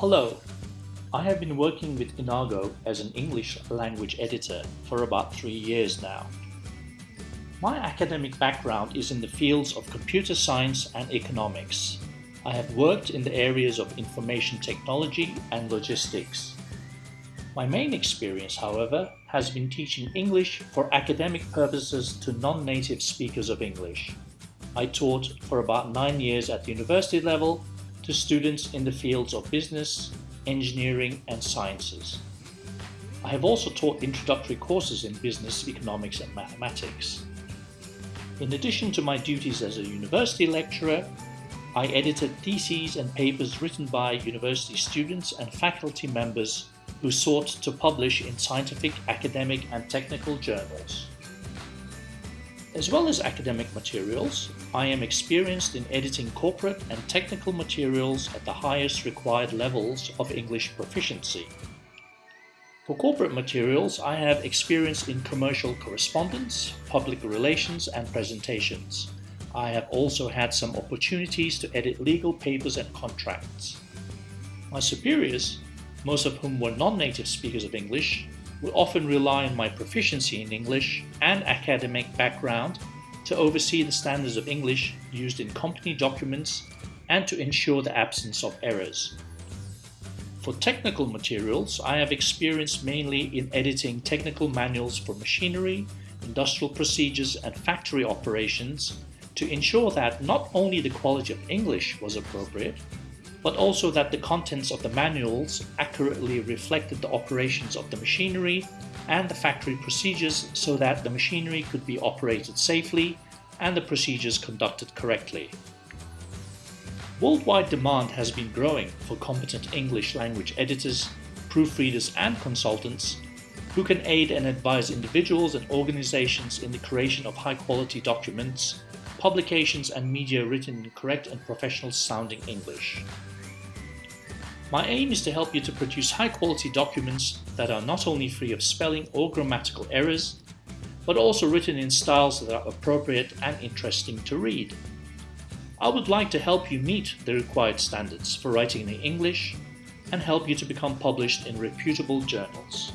Hello, I have been working with Enago as an English language editor for about three years now. My academic background is in the fields of computer science and economics. I have worked in the areas of information technology and logistics. My main experience, however, has been teaching English for academic purposes to non-native speakers of English. I taught for about nine years at the university level to students in the fields of business, engineering and sciences. I have also taught introductory courses in business, economics and mathematics. In addition to my duties as a university lecturer, I edited theses and papers written by university students and faculty members who sought to publish in scientific, academic and technical journals. As well as academic materials, I am experienced in editing corporate and technical materials at the highest required levels of English proficiency. For corporate materials, I have experience in commercial correspondence, public relations and presentations. I have also had some opportunities to edit legal papers and contracts. My superiors, most of whom were non-native speakers of English, will often rely on my proficiency in English and academic background to oversee the standards of English used in company documents and to ensure the absence of errors. For technical materials, I have experience mainly in editing technical manuals for machinery, industrial procedures and factory operations to ensure that not only the quality of English was appropriate, but also that the contents of the manuals accurately reflected the operations of the machinery and the factory procedures so that the machinery could be operated safely and the procedures conducted correctly. Worldwide demand has been growing for competent English language editors, proofreaders and consultants who can aid and advise individuals and organizations in the creation of high-quality documents, publications and media written in correct and professional sounding English. My aim is to help you to produce high quality documents that are not only free of spelling or grammatical errors, but also written in styles that are appropriate and interesting to read. I would like to help you meet the required standards for writing in English and help you to become published in reputable journals.